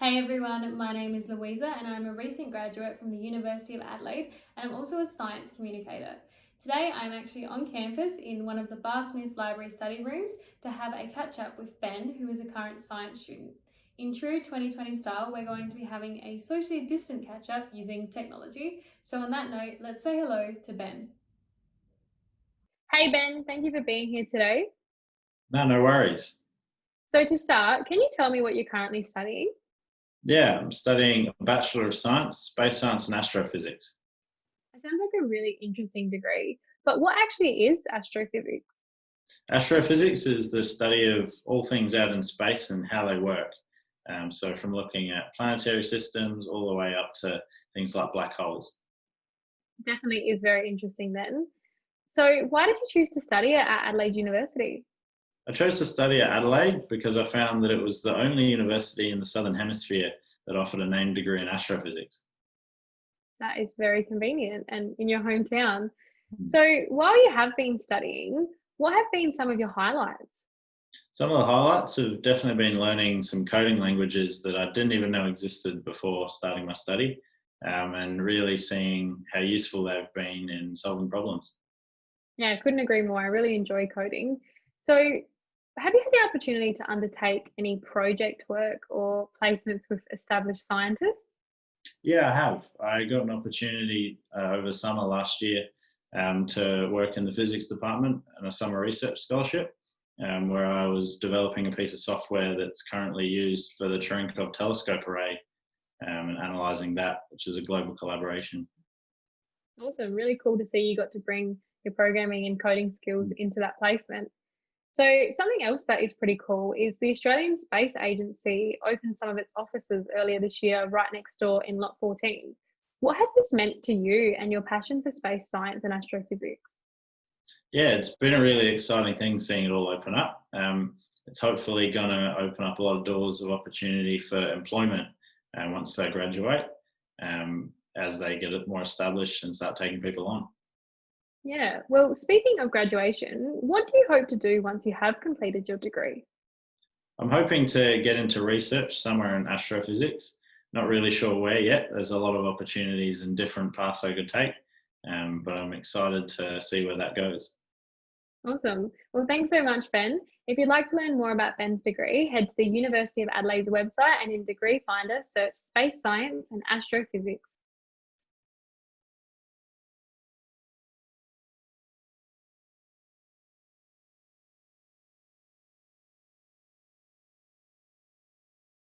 Hey everyone, my name is Louisa and I'm a recent graduate from the University of Adelaide and I'm also a science communicator. Today I'm actually on campus in one of the Barr Smith Library study rooms to have a catch up with Ben, who is a current science student. In true 2020 style, we're going to be having a socially distant catch up using technology. So on that note, let's say hello to Ben. Hey Ben, thank you for being here today. No, no worries. So to start, can you tell me what you're currently studying? Yeah, I'm studying a Bachelor of Science, Space Science and Astrophysics. It sounds like a really interesting degree, but what actually is astrophysics? Astrophysics is the study of all things out in space and how they work. Um, so from looking at planetary systems all the way up to things like black holes. Definitely is very interesting then. So why did you choose to study at Adelaide University? I chose to study at Adelaide because I found that it was the only university in the Southern Hemisphere that offered a named degree in astrophysics. That is very convenient and in your hometown. Hmm. So, while you have been studying, what have been some of your highlights? Some of the highlights have definitely been learning some coding languages that I didn't even know existed before starting my study, um, and really seeing how useful they've been in solving problems. Yeah, I couldn't agree more. I really enjoy coding. So, have you had the opportunity to undertake any project work or placements with established scientists? Yeah, I have. I got an opportunity uh, over summer last year um, to work in the physics department on a summer research scholarship, um, where I was developing a piece of software that's currently used for the Cherenkov telescope array um, and analysing that, which is a global collaboration. Awesome, really cool to see you got to bring your programming and coding skills mm. into that placement. So, something else that is pretty cool is the Australian Space Agency opened some of its offices earlier this year right next door in Lot 14. What has this meant to you and your passion for space science and astrophysics? Yeah, it's been a really exciting thing seeing it all open up. Um, it's hopefully going to open up a lot of doors of opportunity for employment uh, once they graduate, um, as they get more established and start taking people on. Yeah. Well, speaking of graduation, what do you hope to do once you have completed your degree? I'm hoping to get into research somewhere in astrophysics. Not really sure where yet. There's a lot of opportunities and different paths I could take, um, but I'm excited to see where that goes. Awesome. Well, thanks so much, Ben. If you'd like to learn more about Ben's degree, head to the University of Adelaide's website and in Degree Finder, search Space Science and Astrophysics.